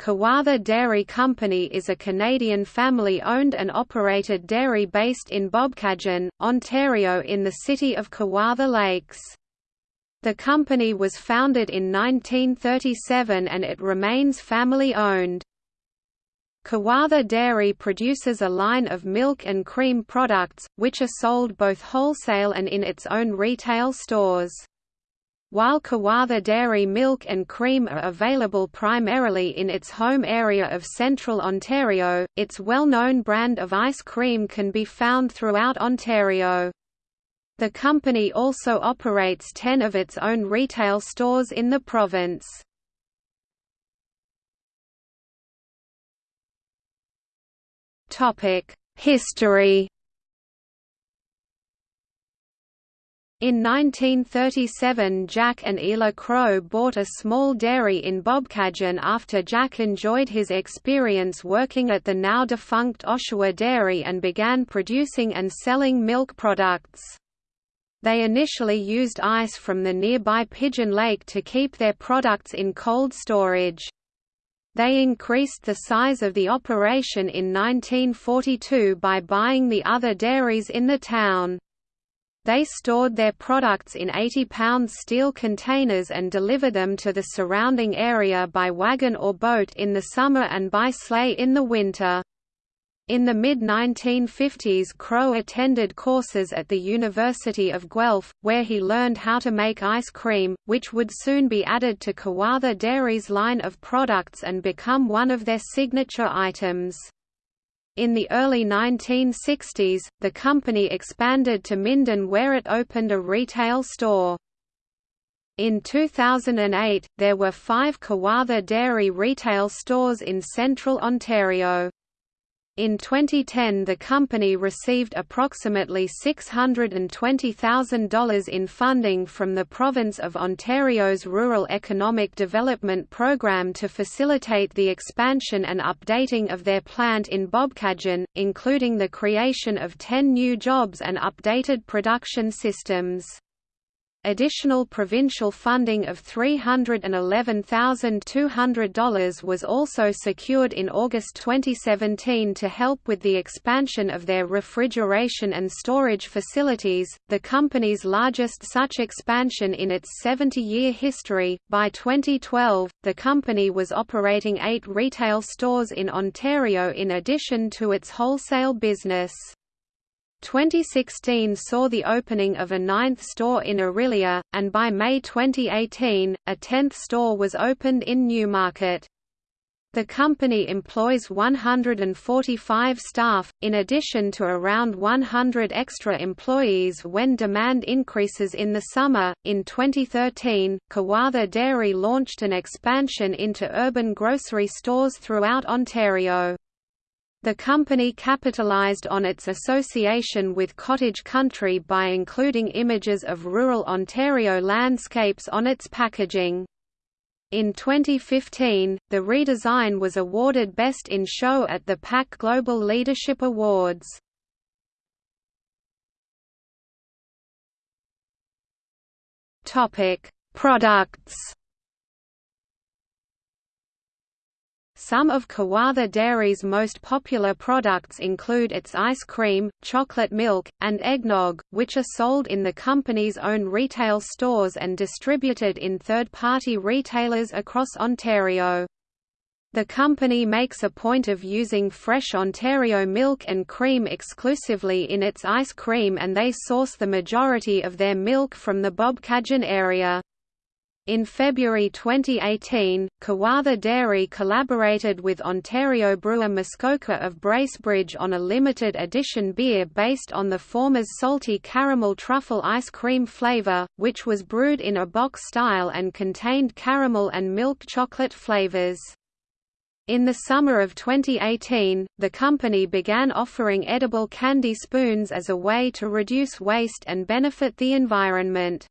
Kawartha Dairy Company is a Canadian family-owned and operated dairy based in Bobcaygeon, Ontario in the city of Kawartha Lakes. The company was founded in 1937 and it remains family-owned. Kawartha Dairy produces a line of milk and cream products, which are sold both wholesale and in its own retail stores. While Kawartha Dairy milk and cream are available primarily in its home area of central Ontario, its well-known brand of ice cream can be found throughout Ontario. The company also operates 10 of its own retail stores in the province. History In 1937 Jack and Ela Crowe bought a small dairy in Bobcaygeon after Jack enjoyed his experience working at the now-defunct Oshawa Dairy and began producing and selling milk products. They initially used ice from the nearby Pigeon Lake to keep their products in cold storage. They increased the size of the operation in 1942 by buying the other dairies in the town. They stored their products in 80-pound steel containers and delivered them to the surrounding area by wagon or boat in the summer and by sleigh in the winter. In the mid-1950s Crowe attended courses at the University of Guelph, where he learned how to make ice cream, which would soon be added to Kawartha Dairy's line of products and become one of their signature items. In the early 1960s, the company expanded to Minden where it opened a retail store. In 2008, there were five Kawartha Dairy retail stores in central Ontario. In 2010 the company received approximately $620,000 in funding from the Province of Ontario's Rural Economic Development Program to facilitate the expansion and updating of their plant in Bobcaygeon, including the creation of 10 new jobs and updated production systems. Additional provincial funding of $311,200 was also secured in August 2017 to help with the expansion of their refrigeration and storage facilities, the company's largest such expansion in its 70 year history. By 2012, the company was operating eight retail stores in Ontario in addition to its wholesale business. 2016 saw the opening of a ninth store in Orillia, and by May 2018, a tenth store was opened in Newmarket. The company employs 145 staff, in addition to around 100 extra employees when demand increases in the summer. In 2013, Kawartha Dairy launched an expansion into urban grocery stores throughout Ontario. The company capitalized on its association with cottage country by including images of rural Ontario landscapes on its packaging. In 2015, the redesign was awarded Best in Show at the PAC Global Leadership Awards. Products Some of Kawartha Dairy's most popular products include its ice cream, chocolate milk, and eggnog, which are sold in the company's own retail stores and distributed in third-party retailers across Ontario. The company makes a point of using fresh Ontario milk and cream exclusively in its ice cream and they source the majority of their milk from the Bobcaygeon area. In February 2018, Kawartha Dairy collaborated with Ontario brewer Muskoka of Bracebridge on a limited edition beer based on the former's salty caramel truffle ice cream flavor, which was brewed in a bock style and contained caramel and milk chocolate flavors. In the summer of 2018, the company began offering edible candy spoons as a way to reduce waste and benefit the environment.